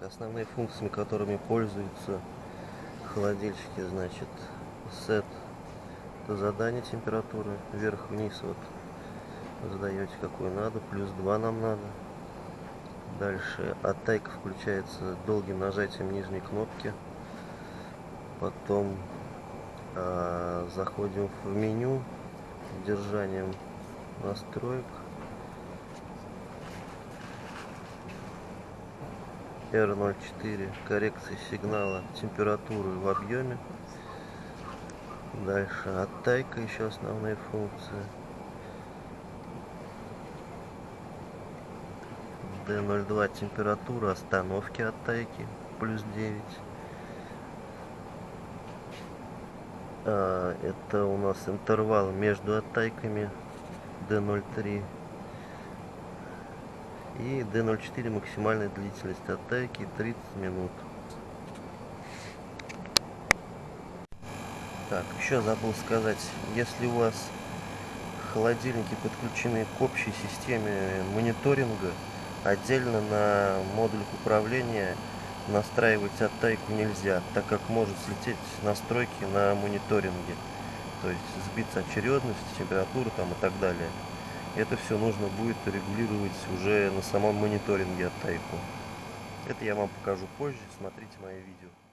основные функции, которыми пользуются холодильщики, значит, сет это задание температуры вверх-вниз вот задаете какую надо, плюс 2 нам надо. Дальше оттайка включается долгим нажатием нижней кнопки. Потом э, заходим в меню, держанием настроек. R04 коррекции сигнала температуры в объеме. Дальше оттайка еще основные функции. D02 температура остановки оттайки плюс 9. А, это у нас интервал между оттайками D03 и D04 максимальная длительность оттайки 30 минут. Так, еще забыл сказать, если у вас холодильники подключены к общей системе мониторинга, отдельно на модулях управления настраивать оттайку нельзя, так как может слететь настройки на мониторинге. То есть сбиться очередность, температура там и так далее. Это все нужно будет регулировать уже на самом мониторинге оттайку. Это я вам покажу позже, смотрите мои видео.